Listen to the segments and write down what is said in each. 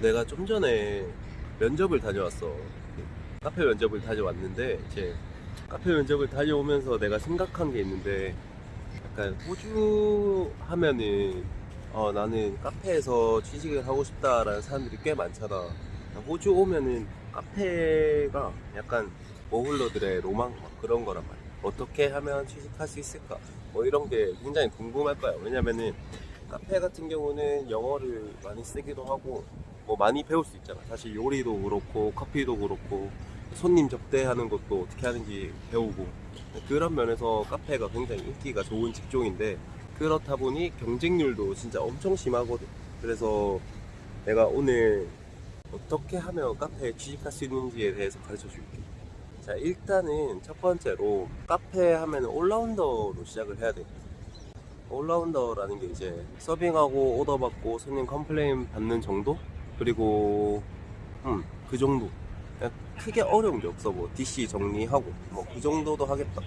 어, 내가 좀 전에 면접을 다녀왔어. 카페 면접을 다녀왔는데 이제 카페 면접을 다녀오면서 내가 생각한 게 있는데 약간 호주 하면은 어, 나는 카페에서 취직을 하고 싶다라는 사람들이 꽤 많잖아. 호주 오면은 카페가 약간 머글러들의 로망 막 그런 거란 말이야. 어떻게 하면 취직할 수 있을까? 뭐 이런 게 굉장히 궁금할 거야. 왜냐면은 카페 같은 경우는 영어를 많이 쓰기도 하고 뭐 많이 배울 수 있잖아. 사실 요리도 그렇고 커피도 그렇고 손님 접대하는 것도 어떻게 하는지 배우고 그런 면에서 카페가 굉장히 인기가 좋은 직종인데 그렇다 보니 경쟁률도 진짜 엄청 심하거든. 그래서 내가 오늘 어떻게 하면 카페에 취직할 수 있는지에 대해서 가르쳐 줄게. 자, 일단은 첫 번째로 카페 하면 올라운더로 시작을 해야 돼. all-rounder라는 게 이제 서빙하고 오더 받고 손님 complain 받는 정도? 그리고 음, 그 정도. 그냥 크게 어려운 게 없어. 뭐 DC 정리하고 뭐 그 정도도 하겠다.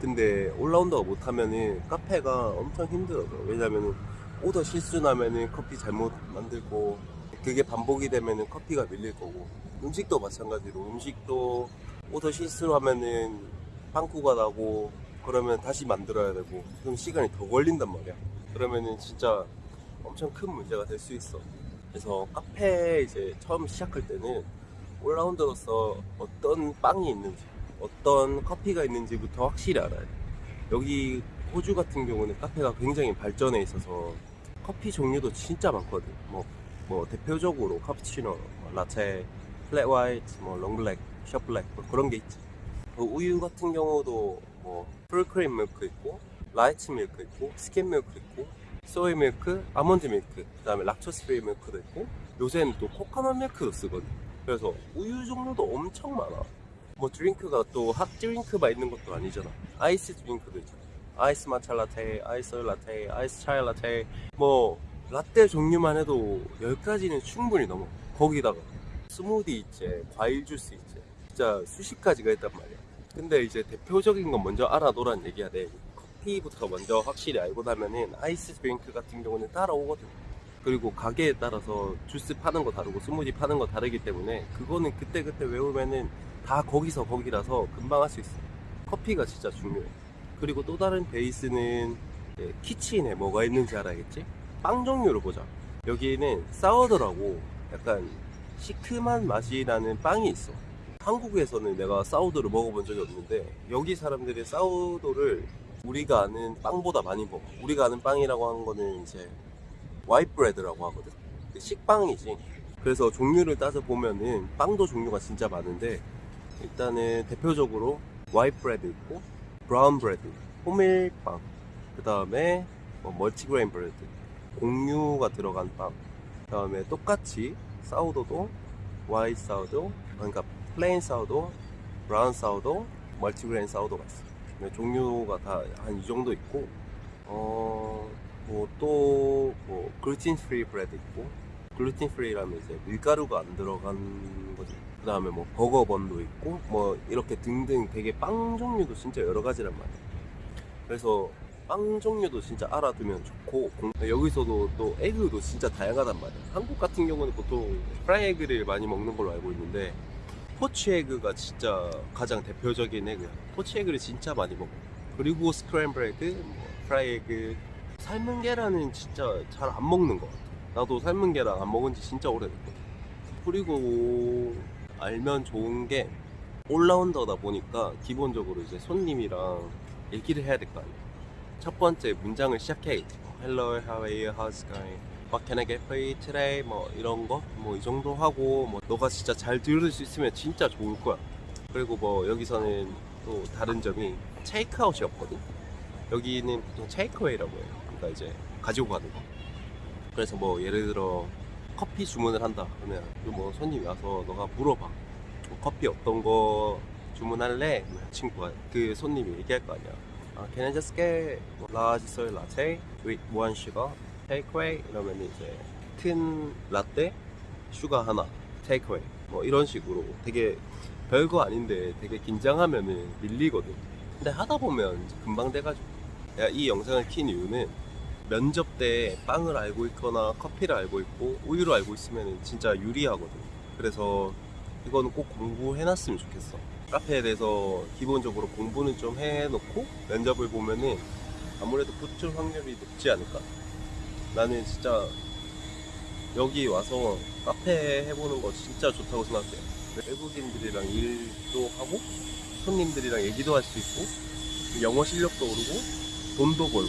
근데 all-rounder가 못하면은 카페가 엄청 힘들어져. 왜냐면은 오더 실수 나면은 커피 잘못 만들고 그게 반복이 되면은 커피가 밀릴 거고 음식도 마찬가지로 음식도 오더 실수를 하면은 빵꾸가 나고 그러면 다시 만들어야 되고 그럼 시간이 더 걸린단 말이야. 그러면은 진짜 엄청 큰 문제가 될 수 있어. 그래서 카페 이제 처음 시작할 때는 올라운더로서 어떤 빵이 있는지 어떤 커피가 있는지부터 확실히 알아야 돼. 여기 호주 같은 경우는 카페가 굉장히 발전해 있어서 커피 종류도 진짜 많거든. 뭐, 뭐 대표적으로 카푸치노, 뭐 라테, flat white, 뭐 long black, short black 뭐 그런 게 있지. 그 우유 같은 경우도 뭐 full cream milk 있고 light milk 있고 skim milk 있고 soy milk, almond milk, 그 다음에 lactose free milk도 있고 요새는 또 coconut milk도 쓰거든. 그래서 우유 종류도 엄청 많아. 뭐 drink가 또 hot drink만 있는 것도 아니잖아. ice drink도 있잖아. ice matcha latte, ice soy latte, ice chai latte, 뭐 라떼 종류만 해도 10가지는 충분히 넘어. 거기다가 스무디 있지, 과일 주스 있지. 진짜 수십 가지가 있단 말이야. 근데 이제 대표적인 건 먼저 알아놓으란 얘기야 돼. 커피부터 먼저 확실히 알고 나면은 ice drink 같은 경우는 따라오거든. 그리고 가게에 따라서 주스 파는 거 다르고 스무디 파는 거 다르기 때문에 그거는 그때그때 외우면은 다 거기서 거기라서 금방 할 수 있어. 커피가 진짜 중요해. 그리고 또 다른 베이스는 키친에 뭐가 있는지 알아야겠지? 빵 종류를 보자. 여기는 사워더라고 약간 시큼한 맛이 나는 빵이 있어. 한국에서는 내가 사우도를 먹어본 적이 없는데 여기 사람들이 사우도를 우리가 아는 빵보다 많이 먹어. 우리가 아는 빵이라고 하는 거는 이제 와이트 브레드라고 하거든. 그 식빵이지. 그래서 종류를 따져 보면은 빵도 종류가 진짜 많은데 일단은 대표적으로 white bread 있고 brown bread, 호밀빵, 그 다음에 뭐 multigrain bread, 곡류가 들어간 빵, 그 다음에 똑같이 사우도도 와이트 사우도, 그러니까 plain sourdough, brown sourdough, multigrain sourdough가 있어. 요 종류가 다 한 이 정도 있고, 어, 뭐 또, 뭐, gluten free bread 있고, gluten free라면 이제 밀가루가 안 들어간 거지. 그 다음에 뭐 burger bun도 있고, 뭐 이렇게 등등 되게 빵 종류도 진짜 여러 가지란 말이야. 그래서 빵 종류도 진짜 알아두면 좋고, 공- 여기서도 또 egg도 진짜 다양하단 말이야. 한국 같은 경우는 보통 fried egg를 많이 먹는 걸로 알고 있는데, poached egg가 진짜 가장 대표적인 egg야. poached egg를 진짜 많이 먹어. 그리고 scrambled egg, 뭐 프라이 에그, 삶은 계란은 진짜 잘 안 먹는 것 같아. 나도 삶은 계란 안 먹은 지 진짜 오래됐거든. 그리고 알면 좋은 게 올라운더다 보니까 기본적으로 이제 손님이랑 얘기를 해야 될 거 아니야. 첫 번째 문장을. 뭐, Hello, how are you? How's it going? What can I get? 뭐 이런 거, 뭐 이 정도 하고, 뭐 너가 진짜 잘 들을 수 있으면 진짜 좋을 거야. 그리고 뭐 여기서는 또 다른 점이 테이크아웃이 없거든. 여기는 보통 takeaway라고 해요. 그러니까 이제 가지고 가는 거. 그래서 뭐 예를 들어 커피 주문을 한다 그러면 그뭐 손님이 와서 너가 물어봐 뭐 커피 어떤 거 주문할래? 그러면 친구가 그 손님이 얘기할 거 아니야 아, Can I just get large soy latte with one sugar? Takeaway? 이러면 이제 큰 라떼 sugar 하나 테이크웨이 뭐 이런 식으로 되게 별거 아닌데 되게 긴장하면은 밀리거든 근데 하다 보면 금방 돼가지고 내가 이 영상을 킨 이유는 면접 때 빵을 알고 있거나 커피를 알고 있고 우유를 알고 있으면 진짜 유리하거든. 그래서 이거는 꼭 공부해놨으면 좋겠어. 카페에 대해서 기본적으로 공부는 좀 해놓고 면접을 보면은 아무래도 붙을 확률이 높지 않을까? 나는 진짜 여기 와서 카페 해보는 거 진짜 좋다고 생각해. 외국인들이랑 일도 하고 손님들이랑 얘기도 할 수 있고 영어 실력도 오르고 돈도 벌고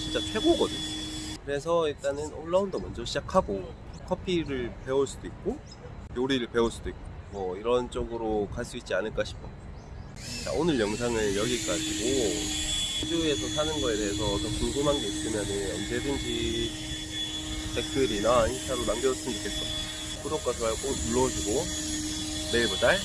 진짜 최고거든. 그래서 일단은 올라운더 먼저 시작하고 커피를 배울 수도 있고 요리를 배울 수도 있고 뭐 이런 쪽으로 갈 수 있지 않을까 싶어. 자, 오늘 영상은 여기까지고 호주에서 사는 거에 대해서 더 궁금한 게 있으면 언제든지 댓글이나 인스타로 남겨줬으면 좋겠어. 구독과 좋아요 꼭 눌러주고 내일 보자.